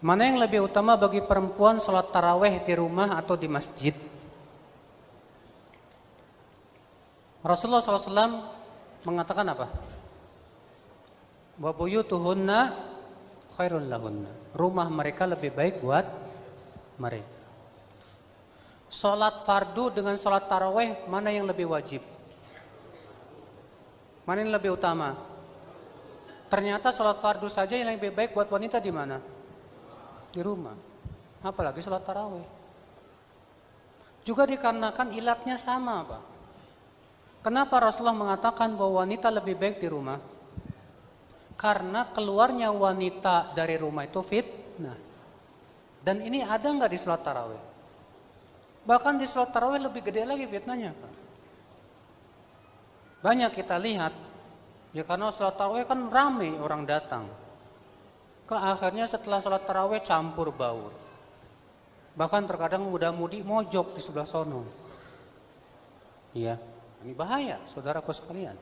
Mana yang lebih utama bagi perempuan sholat taraweh di rumah atau di masjid? Rasulullah SAW mengatakan apa? Wa buyutuhunna khairun lahunna. Rumah mereka lebih baik buat mereka. Sholat fardu dengan sholat taraweh mana yang lebih wajib? Mana yang lebih utama? Ternyata sholat fardu saja yang lebih baik buat wanita di mana? Di rumah. Apalagi sholat taraweh. Juga dikarenakan ilatnya sama, Pak. Kenapa Rasulullah mengatakan bahwa wanita lebih baik di rumah? Karena keluarnya wanita dari rumah itu fitnah. Dan ini ada nggak di sholat taraweh? Bahkan di sholat taraweh lebih gede lagi fitnahnya. Pak. Banyak kita lihat, ya karena sholat taraweh kan ramai orang datang. Ke akhirnya setelah sholat taraweh campur baur. Bahkan terkadang muda-mudi mojok di sebelah sono. Iya, ini bahaya, saudaraku sekalian.